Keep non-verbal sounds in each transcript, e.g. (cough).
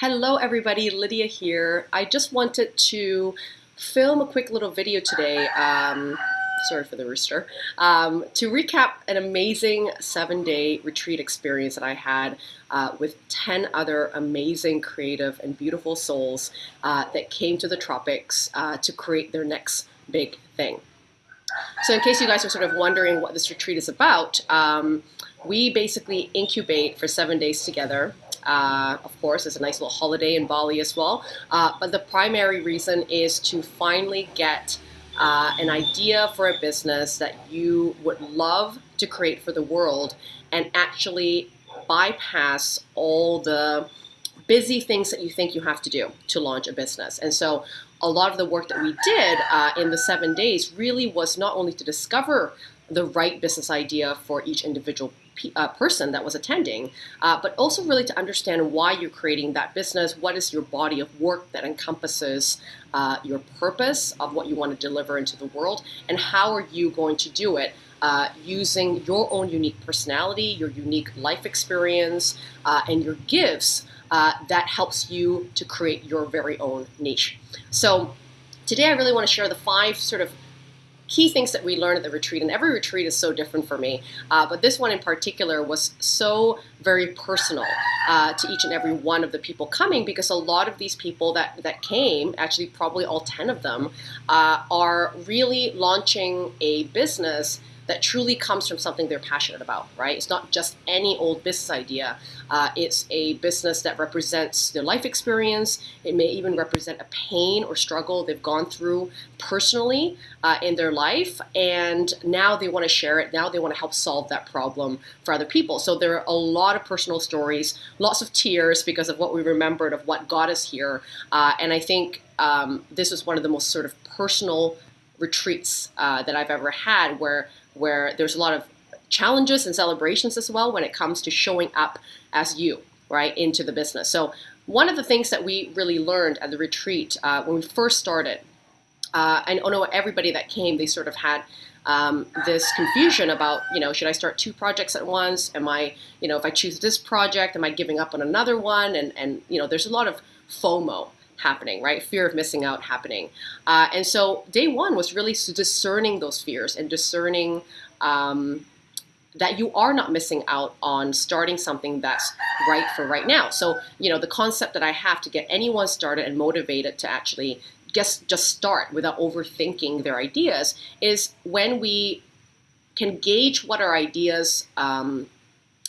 Hello everybody, Lydia here. I just wanted to film a quick little video today, um, sorry for the rooster, um, to recap an amazing seven-day retreat experience that I had uh, with 10 other amazing, creative, and beautiful souls uh, that came to the tropics uh, to create their next big thing. So in case you guys are sort of wondering what this retreat is about, um, we basically incubate for seven days together uh, of course, it's a nice little holiday in Bali as well. Uh, but the primary reason is to finally get uh, an idea for a business that you would love to create for the world and actually bypass all the busy things that you think you have to do to launch a business. And so a lot of the work that we did uh, in the seven days really was not only to discover the right business idea for each individual uh, person that was attending, uh, but also really to understand why you're creating that business. What is your body of work that encompasses uh, your purpose of what you want to deliver into the world, and how are you going to do it uh, using your own unique personality, your unique life experience, uh, and your gifts uh, that helps you to create your very own niche. So today I really want to share the five sort of key things that we learned at the retreat, and every retreat is so different for me, uh, but this one in particular was so very personal uh, to each and every one of the people coming because a lot of these people that, that came, actually probably all 10 of them, uh, are really launching a business that truly comes from something they're passionate about, right? It's not just any old business idea. Uh, it's a business that represents their life experience. It may even represent a pain or struggle they've gone through personally uh, in their life, and now they want to share it. Now they want to help solve that problem for other people. So there are a lot of personal stories, lots of tears because of what we remembered of what got us here, uh, and I think um, this was one of the most sort of personal retreats uh, that I've ever had where where there's a lot of challenges and celebrations as well when it comes to showing up as you, right, into the business. So one of the things that we really learned at the retreat uh, when we first started, uh, I know everybody that came, they sort of had um, this confusion about, you know, should I start two projects at once? Am I, you know, if I choose this project, am I giving up on another one? And, and you know, there's a lot of FOMO happening, right? Fear of missing out happening. Uh, and so day one was really discerning those fears and discerning um, that you are not missing out on starting something that's right for right now. So, you know, the concept that I have to get anyone started and motivated to actually just, just start without overthinking their ideas is when we can gauge what our ideas, um,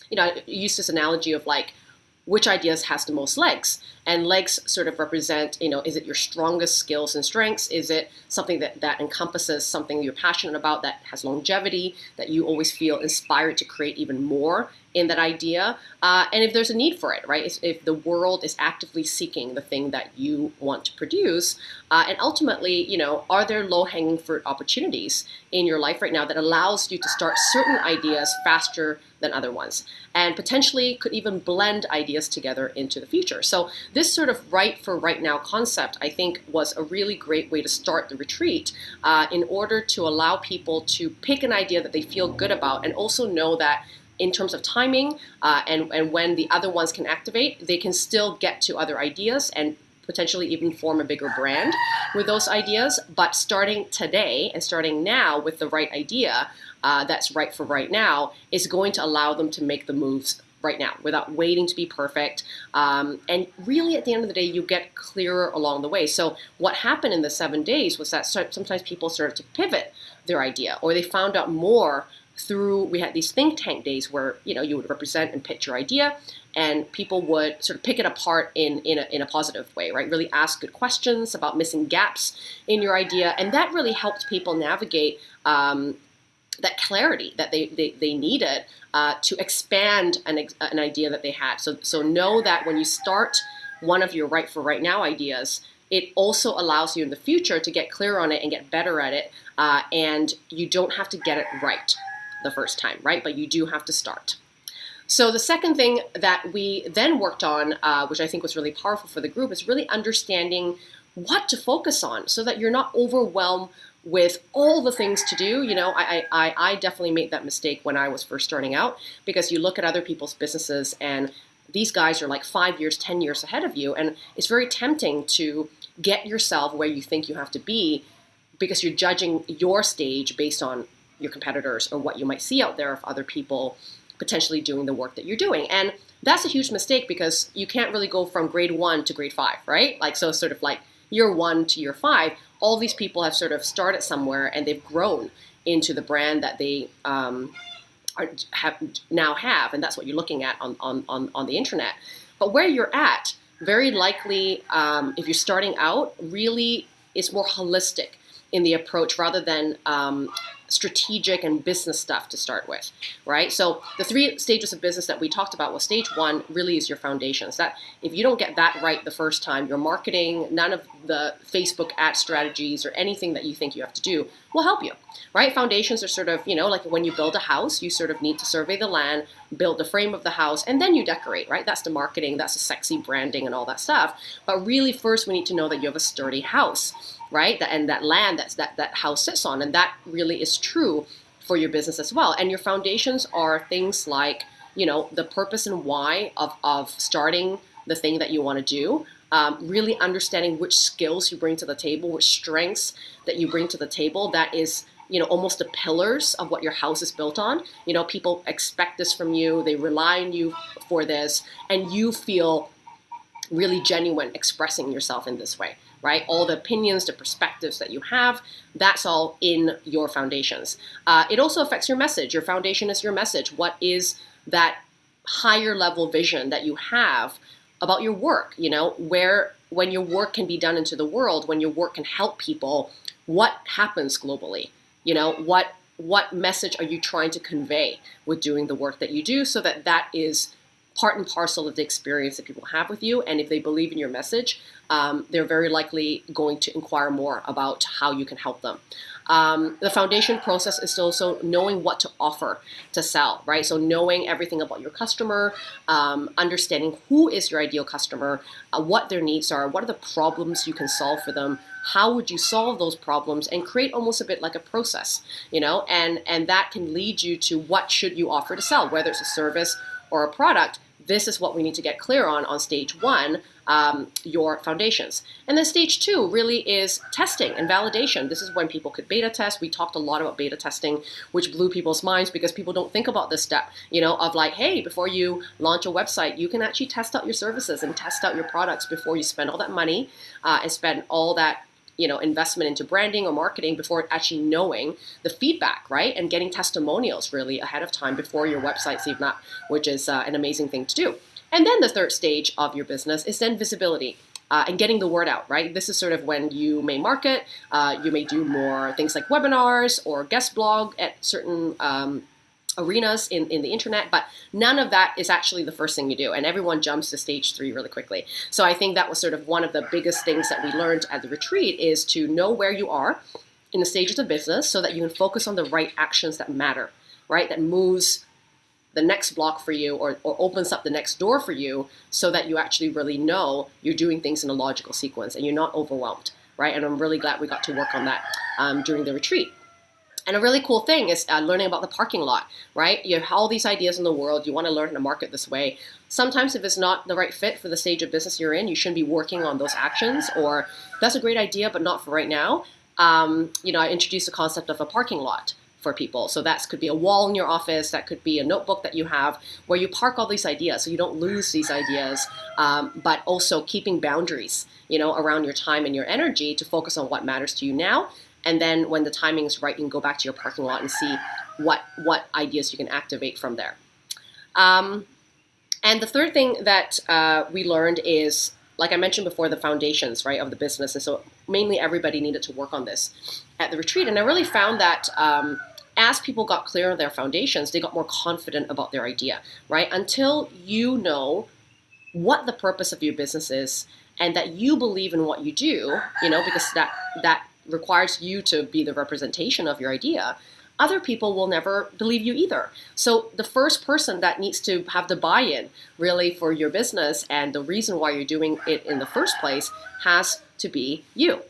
you know, I use this analogy of like, which ideas has the most legs. And legs sort of represent, you know, is it your strongest skills and strengths? Is it something that, that encompasses something you're passionate about that has longevity, that you always feel inspired to create even more in that idea? Uh, and if there's a need for it, right? If, if, the world is actively seeking the thing that you want to produce, uh, and ultimately, you know, are there low-hanging fruit opportunities in your life right now that allows you to start certain ideas faster than other ones, and potentially could even blend ideas together into the future. So this sort of right for right now concept, I think, was a really great way to start the retreat uh, in order to allow people to pick an idea that they feel good about and also know that in terms of timing uh, and, and when the other ones can activate, they can still get to other ideas and potentially even form a bigger brand with those ideas. But starting today and starting now with the right idea uh, that's right for right now is going to allow them to make the moves right now without waiting to be perfect. Um, and really, at the end of the day, you get clearer along the way. So, what happened in the seven days was that sometimes people started to pivot their idea or they found out more through we had these think tank days where you know you would represent and pitch your idea and people would sort of pick it apart in in a, in a positive way right really ask good questions about missing gaps in your idea and that really helped people navigate um, that clarity that they, they, they needed uh, to expand an, an idea that they had. So, so know that when you start one of your right for right now ideas, it also allows you in the future to get clear on it and get better at it. Uh, and you don't have to get it right the first time, right? But you do have to start. So the second thing that we then worked on, uh, which I think was really powerful for the group, is really understanding what to focus on so that you're not overwhelmed with all the things to do. You know, I, I, I definitely made that mistake when I was first starting out because you look at other people's businesses and these guys are like five years, 10 years ahead of you. And it's very tempting to get yourself where you think you have to be because you're judging your stage based on your competitors or what you might see out there of other people potentially doing the work that you're doing. And that's a huge mistake because you can't really go from grade one to grade five, right? Like, so sort of like year one to year five, all these people have sort of started somewhere and they've grown into the brand that they um, are, have now have, and that's what you're looking at on, on, on, on the internet. But where you're at, very likely, um, if you're starting out, really is more holistic in the approach rather than um, strategic and business stuff to start with, right? So the three stages of business that we talked about was stage one really is your foundations. That if you don't get that right the first time, your marketing, none of the Facebook ad strategies or anything that you think you have to do will help you, right? Foundations are sort of, you know, like when you build a house, you sort of need to survey the land, build the frame of the house, and then you decorate, right? That's the marketing, that's the sexy branding and all that stuff. But really first we need to know that you have a sturdy house right? and that land that's, that that house sits on, and that really is true for your business as well. And your foundations are things like, you know, the purpose and why of, of starting the thing that you want to do. Um, really understanding which skills you bring to the table, which strengths that you bring to the table. That is, you know, almost the pillars of what your house is built on. You know, people expect this from you. They rely on you for this, and you feel really genuine expressing yourself in this way right? All the opinions, the perspectives that you have, that's all in your foundations. Uh, it also affects your message. Your foundation is your message. What is that higher level vision that you have about your work? You know, where when your work can be done into the world, when your work can help people, what happens globally? You know, what what message are you trying to convey with doing the work that you do so that that is part and parcel of the experience that people have with you. And if they believe in your message, um, they're very likely going to inquire more about how you can help them. Um, the foundation process is also knowing what to offer to sell, right? So knowing everything about your customer, um, understanding who is your ideal customer, uh, what their needs are, what are the problems you can solve for them, how would you solve those problems, and create almost a bit like a process, you know, and and that can lead you to what should you offer to sell, whether it's a service or a product this is what we need to get clear on on stage one, um, your foundations. And then stage two really is testing and validation. This is when people could beta test. We talked a lot about beta testing, which blew people's minds because people don't think about this step, you know, of like, hey, before you launch a website, you can actually test out your services and test out your products before you spend all that money uh, and spend all that you know investment into branding or marketing before actually knowing the feedback right and getting testimonials really ahead of time before your website's even up which is uh, an amazing thing to do and then the third stage of your business is then visibility uh, and getting the word out, right? This is sort of when you may market, uh, you may do more things like webinars or guest blog at certain um, arenas in, in the internet, but none of that is actually the first thing you do. And everyone jumps to stage three really quickly. So I think that was sort of one of the biggest things that we learned at the retreat is to know where you are in the stages of business so that you can focus on the right actions that matter, right? That moves the next block for you or, or opens up the next door for you so that you actually really know you're doing things in a logical sequence and you're not overwhelmed, right? And I'm really glad we got to work on that um, during the retreat. And a really cool thing is uh, learning about the parking lot, right? You have all these ideas in the world. You want to learn how to market this way. Sometimes, if it's not the right fit for the stage of business you're in, you shouldn't be working on those actions. Or that's a great idea, but not for right now. Um, you know, I introduced the concept of a parking lot for people. So that could be a wall in your office, that could be a notebook that you have where you park all these ideas so you don't lose these ideas, um, but also keeping boundaries, you know, around your time and your energy to focus on what matters to you now and then when the timing is right, you can go back to your parking lot and see what, what ideas you can activate from there. Um, and the third thing that uh, we learned is, like I mentioned before, the foundations, right, of the business. And so mainly everybody needed to work on this at the retreat. And I really found that um, as people got clear on their foundations, they got more confident about their idea, right? Until you know what the purpose of your business is and that you believe in what you do, you know, because that that requires you to be the representation of your idea, other people will never believe you either. So the first person that needs to have the buy-in really for your business and the reason why you're doing it in the first place has to be you.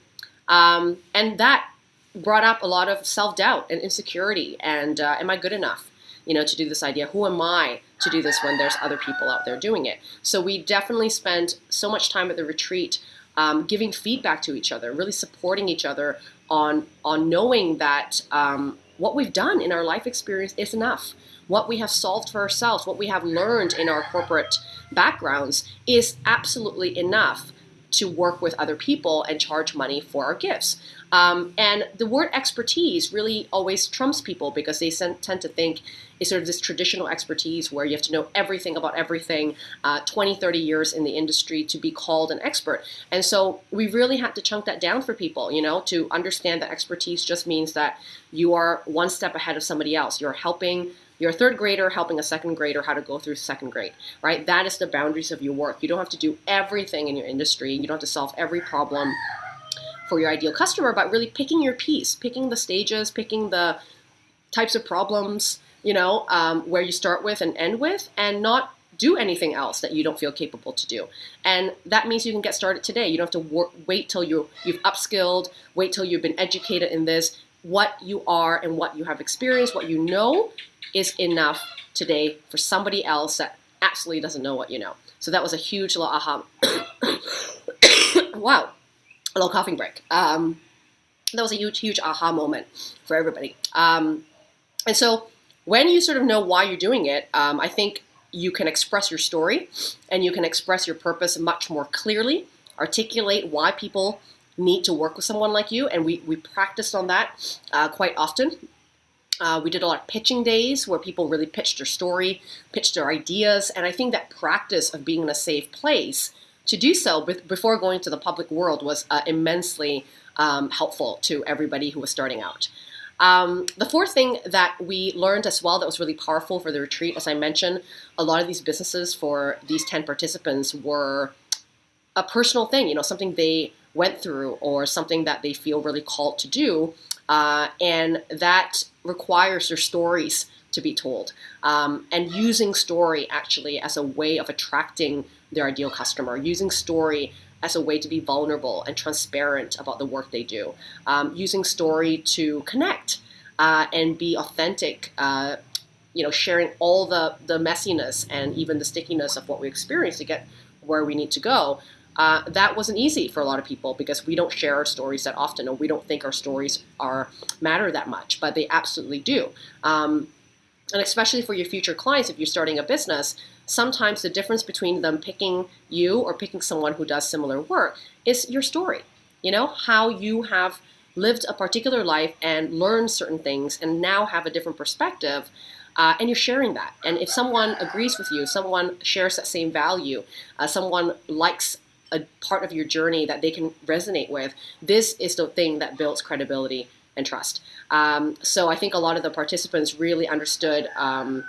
Um, and that brought up a lot of self-doubt and insecurity and uh, am I good enough? you know, to do this idea? Who am I to do this when there's other people out there doing it? So we definitely spend so much time at the retreat um, giving feedback to each other, really supporting each other on on knowing that um, what we've done in our life experience is enough. What we have solved for ourselves, what we have learned in our corporate backgrounds is absolutely enough to work with other people and charge money for our gifts. Um, and the word expertise really always trumps people because they tend to think it's sort of this traditional expertise where you have to know everything about everything, uh, 20, 30 years in the industry to be called an expert. And so we really had to chunk that down for people, you know, to understand that expertise just means that you are one step ahead of somebody else. You're helping you're a third grader helping a second grader how to go through second grade, right? That is the boundaries of your work. You don't have to do everything in your industry. You don't have to solve every problem for your ideal customer, but really picking your piece, picking the stages, picking the types of problems, you know, um, where you start with and end with, and not do anything else that you don't feel capable to do. And that means you can get started today. You don't have to work, wait till you you've upskilled, wait till you've been educated in this. What you are and what you have experienced, what you know, is enough today for somebody else that absolutely doesn't know what you know. So that was a huge little aha. (coughs) wow a little coughing break. Um, that was a huge, huge aha moment for everybody. Um, and so when you sort of know why you're doing it, um, I think you can express your story and you can express your purpose much more clearly, articulate why people need to work with someone like you. And we, we practiced on that uh, quite often. Uh, we did a lot of pitching days where people really pitched their story, pitched their ideas. And I think that practice of being in a safe place to do so before going to the public world was uh, immensely um, helpful to everybody who was starting out. Um, the fourth thing that we learned as well that was really powerful for the retreat, as I mentioned, a lot of these businesses for these 10 participants were a personal thing, you know, something they went through or something that they feel really called to do. Uh, and that requires their stories to be told. Um, and using story actually as a way of attracting their ideal customer, using story as a way to be vulnerable and transparent about the work they do, um, using story to connect uh, and be authentic. Uh, you know, sharing all the the messiness and even the stickiness of what we experience to get where we need to go. Uh, that wasn't easy for a lot of people because we don't share our stories that often, or we don't think our stories are matter that much, but they absolutely do. Um, and especially for your future clients, if you're starting a business, sometimes the difference between them picking you or picking someone who does similar work is your story. You know, how you have lived a particular life and learned certain things and now have a different perspective. Uh, and you're sharing that. And if someone agrees with you, someone shares that same value, uh, someone likes a part of your journey that they can resonate with, this is the thing that builds credibility and trust. Um, so I think a lot of the participants really understood um,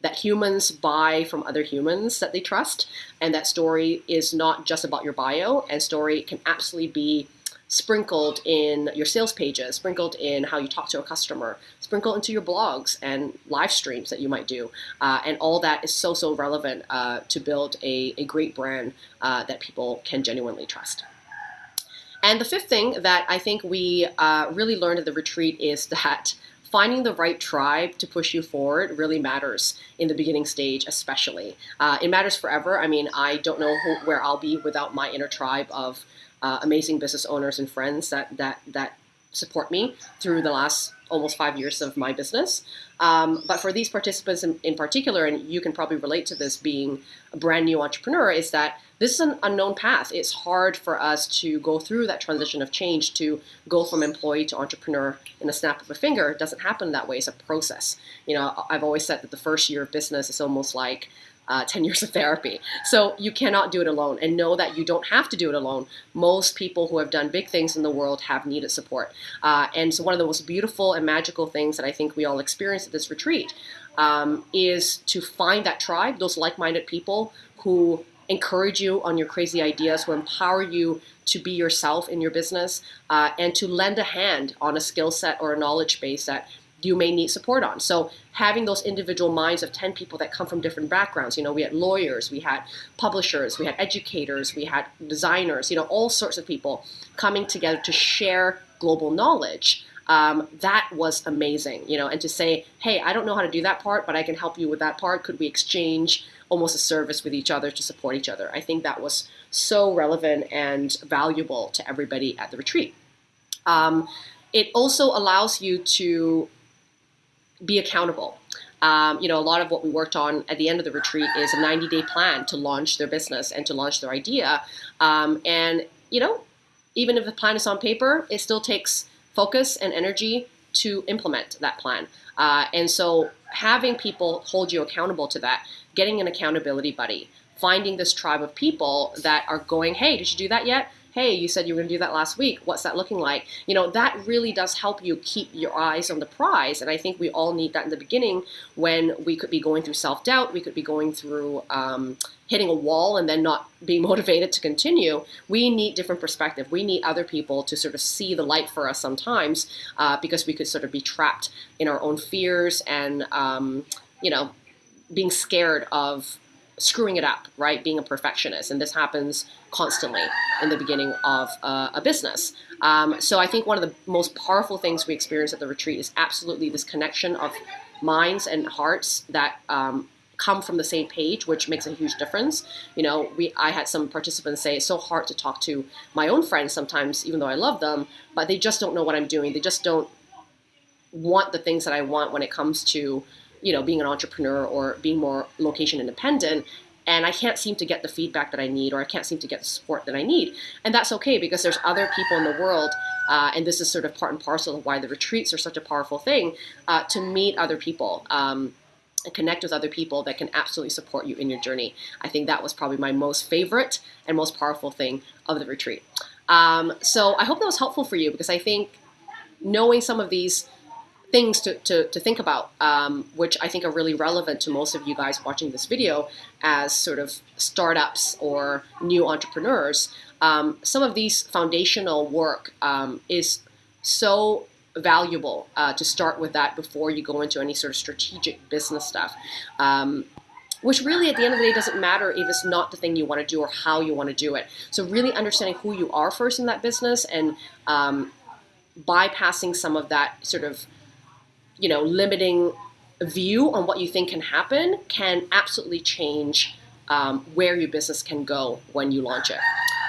that humans buy from other humans that they trust, and that story is not just about your bio, and story can absolutely be sprinkled in your sales pages, sprinkled in how you talk to a customer, sprinkled into your blogs and live streams that you might do. Uh, and all that is so, so relevant uh, to build a, a great brand uh, that people can genuinely trust. And the fifth thing that I think we uh, really learned at the retreat is that finding the right tribe to push you forward really matters in the beginning stage, especially. Uh, it matters forever. I mean, I don't know who, where I'll be without my inner tribe of uh, amazing business owners and friends that that that support me through the last almost five years of my business. Um, but for these participants in, in, particular, and you can probably relate to this being a brand new entrepreneur, is that this is an unknown path. It's hard for us to go through that transition of change to go from employee to entrepreneur in a snap of a finger. It doesn't happen that way. It's a process. You know, I've always said that the first year of business is almost like uh, 10 years of therapy. So you cannot do it alone and know that you don't have to do it alone. Most people who have done big things in the world have needed support. Uh, and so one of the most beautiful and magical things that I think we all experience at this retreat um, is to find that tribe, those like-minded people who encourage you on your crazy ideas, who empower you to be yourself in your business, uh, and to lend a hand on a skill set or a knowledge base that you may need support on. So having those individual minds of 10 people that come from different backgrounds, you know, we had lawyers, we had publishers, we had educators, we had designers, you know, all sorts of people coming together to share global knowledge Um, that was amazing, you know, and to say, hey, I don't know how to do that part, but I can help you with that part. Could we exchange almost a service with each other to support each other? I think that was so relevant and valuable to everybody at the retreat. Um, it also allows you to be accountable. Um, you know, a lot of what we worked on at the end of the retreat is a 90 day plan to launch their business and to launch their idea. Um, and, you know, even if the plan is on paper, it still takes focus and energy to implement that plan. Uh, and so having people hold you accountable to that, getting an accountability buddy, finding this tribe of people that are going, hey, did you do that yet? Hey, you said you were going to do that last week. What's that looking like? You know, that really does help you keep your eyes on the prize. And I think we all need that in the beginning when we could be going through self doubt, we could be going through um, hitting a wall and then not being (laughs) motivated to continue. We need different perspective. We need other people to sort of see the light for us sometimes uh, because we could sort of be trapped in our own fears and, um, you know, being scared of screwing it up, right? Being a perfectionist. And this happens constantly in the beginning of uh, a business. Um, so I think one of the most powerful things we experience at the retreat is absolutely this connection of minds and hearts that um, come from the same page, which makes a huge difference. You know, we I had some participants say it's so hard to talk to my own friends sometimes, even though I love them, but they just don't know what I'm doing. They just don't want the things that I want when it comes to you know, being an entrepreneur or being more location independent. And I can't seem to get the feedback that I need, or I can't seem to get the support that I need. And that's okay because there's other people in the world, uh, and this is sort of part and parcel of why the retreats are such a powerful thing uh, to meet other people. Um, and connect with other people that can absolutely support you in your journey. I think that was probably my most favorite and most powerful thing of the retreat. Um, so I hope that was helpful for you because I think knowing some of these things to, to, to think about, um, which I think are really relevant to most of you guys watching this video as sort of startups or new entrepreneurs. Um, some of these foundational work um, is so valuable uh, to start with that before you go into any sort of strategic business stuff. Um, which really at the end of the day doesn't matter if it's not the thing you want to do or how you want to do it. So really understanding who you are first in that business and um, bypassing some of that sort of you know, limiting view on what you think can happen can absolutely change um, where your business can go when you launch it.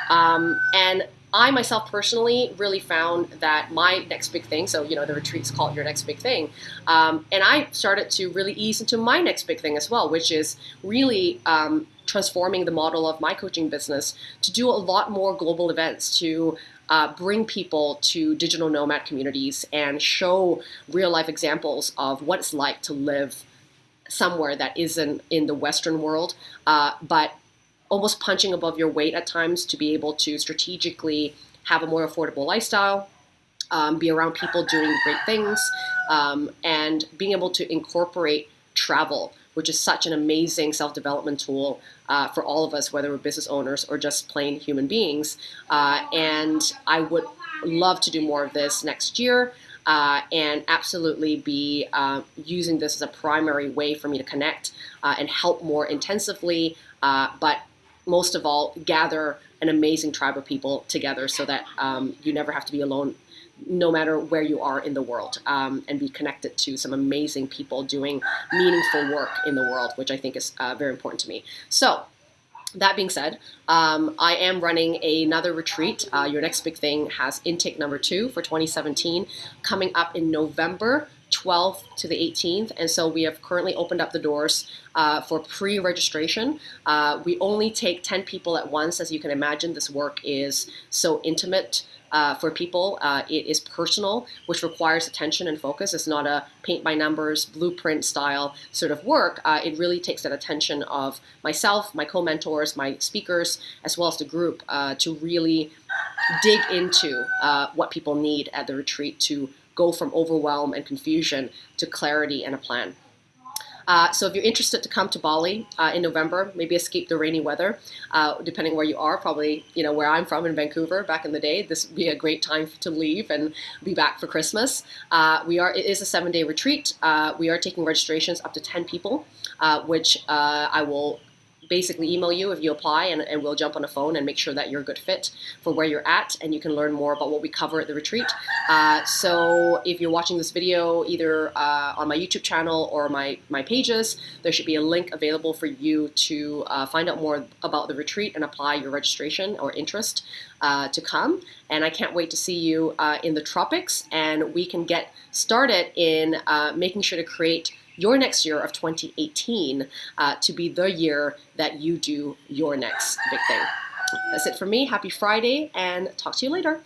Um, and I myself personally really found that my next big thing, so you know the retreats call it your next big thing, um, and I started to really ease into my next big thing as well, which is really um, transforming the model of my coaching business to do a lot more global events, to uh, bring people to digital nomad communities and show real life examples of what it's like to live somewhere that isn't in the Western world, uh, but almost punching above your weight at times to be able to strategically have a more affordable lifestyle, um, be around people doing great things, um, and being able to incorporate travel which is such an amazing self-development tool uh, for all of us, whether we're business owners or just plain human beings. Uh, and I would love to do more of this next year. Uh, and absolutely be uh, using this as a primary way for me to connect uh, and help more intensively, uh, but most of all, gather an amazing tribe of people together so that um, you never have to be alone no matter where you are in the world um, and be connected to some amazing people doing meaningful work in the world, which I think is uh, very important to me. So, that being said, um, I am running another retreat. Uh, Your Next Big Thing has intake number two for 2017 coming up in November 12th to the 18th. And so we have currently opened up the doors uh, for pre registration. Uh, we only take 10 people at once. As you can imagine, this work is so intimate uh, for people. Uh, it is personal, which requires attention and focus. It's not a paint by numbers, blueprint style sort of work. Uh, it really takes that attention of myself, my co mentors, my speakers, as well as the group uh, to really dig into uh, what people need at the retreat to go from overwhelm and confusion to clarity and a plan. Uh, so if you're interested to come to Bali uh, in November, maybe escape the rainy weather, uh, depending where you are, probably you know where I'm from in Vancouver back in the day, this would be a great time to leave and be back for Christmas. Uh, we are it is a seven day retreat. Uh, we are taking registrations up to 10 people, which I will basically email you if you apply, and, and we'll jump on a phone and make sure that you're a good fit for where you're at, and you can learn more about what we cover at the retreat. Uh, so if you're watching this video either uh, on my YouTube channel or my, my pages, there should be a link available for you to uh, find out more about the retreat and apply your registration or interest uh, to come. And I can't wait to see you uh, in the tropics, and we can get started in uh, making sure to create your next year of 2018 uh, to be the year that you do your next big thing. That's it for me. Happy Friday and talk to you later.